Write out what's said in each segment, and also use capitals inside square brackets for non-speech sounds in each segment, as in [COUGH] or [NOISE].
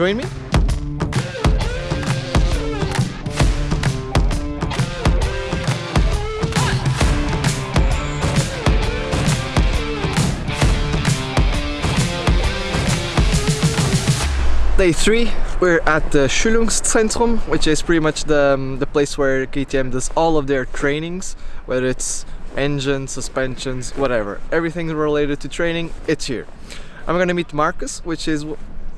join me? Day three, we're at the Schulungszentrum, which is pretty much the, um, the place where KTM does all of their trainings, whether it's engines, suspensions, whatever. Everything related to training, it's here. I'm gonna meet Marcus, which is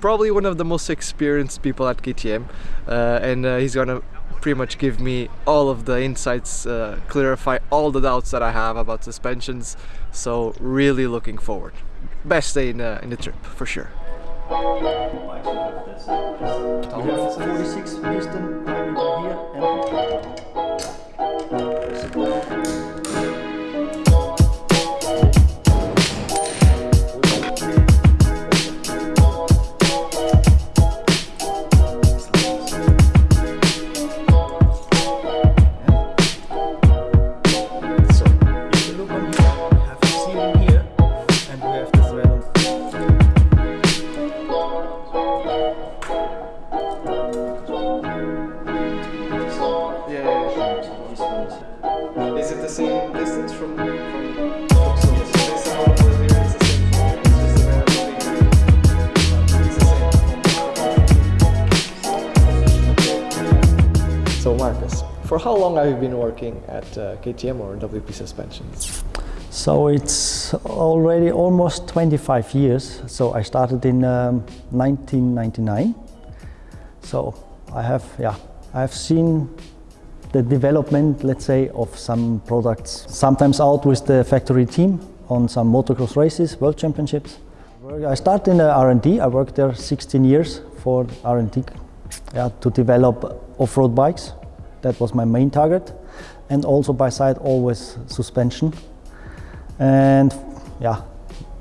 probably one of the most experienced people at KTM, uh, and uh, he's gonna pretty much give me all of the insights, uh, clarify all the doubts that I have about suspensions. So really looking forward. Best day in, uh, in the trip, for sure. We have 46 piston diameter here So Marcus, for how long have you been working at uh, KTM or WP Suspensions? So it's already almost 25 years. So I started in um, 1999. So I have, yeah, I have seen the development, let's say, of some products. Sometimes out with the factory team on some motocross races, world championships. I started in the R&D. I worked there 16 years for R&D, yeah, to develop off-road bikes. That was my main target, and also by side always suspension. And yeah,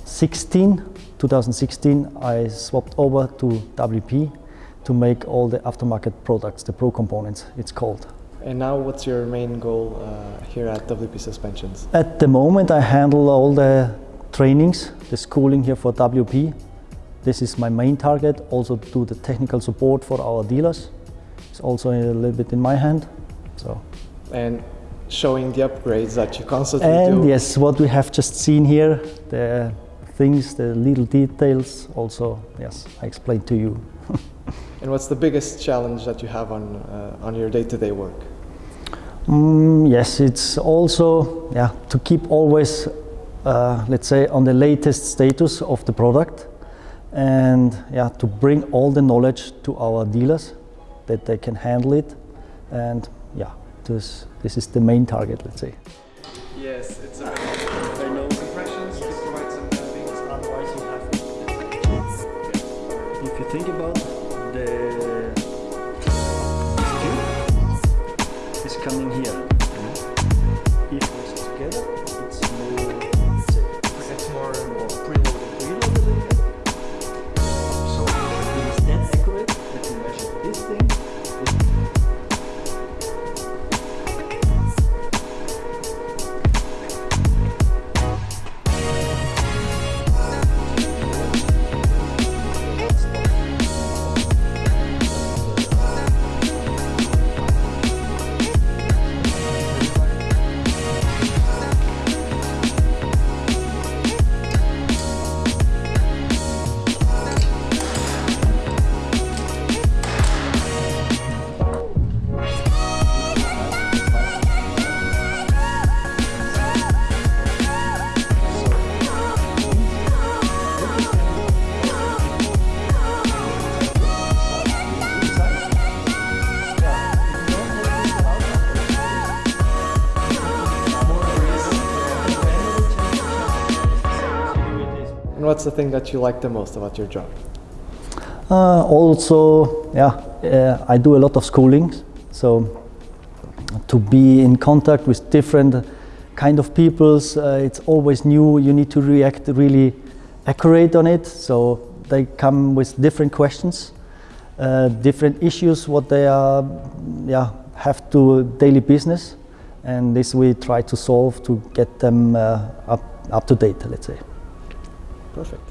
16, 2016, I swapped over to WP to make all the aftermarket products, the Pro components, it's called. And now what's your main goal uh, here at WP Suspensions? At the moment, I handle all the trainings, the schooling here for WP. This is my main target, also to do the technical support for our dealers. It's also a little bit in my hand. So. And showing the upgrades that you constantly And do. yes, what we have just seen here, the things, the little details, also, yes, I explained to you. [LAUGHS] And what's the biggest challenge that you have on uh, on your day-to-day work? Mm, yes, it's also yeah to keep always, uh, let's say, on the latest status of the product, and yeah to bring all the knowledge to our dealers that they can handle it, and yeah, this this is the main target, let's say. Yes, it's a I know impressions to provide some things. Otherwise, you have. If you think about the tube is coming here. And what's the thing that you like the most about your job? Uh, also, yeah, uh, I do a lot of schooling, so to be in contact with different kind of peoples, uh, it's always new. You need to react really accurate on it. So they come with different questions, uh, different issues, what they are, yeah, have to daily business, and this we try to solve to get them uh, up up to date. Let's say. Perfect.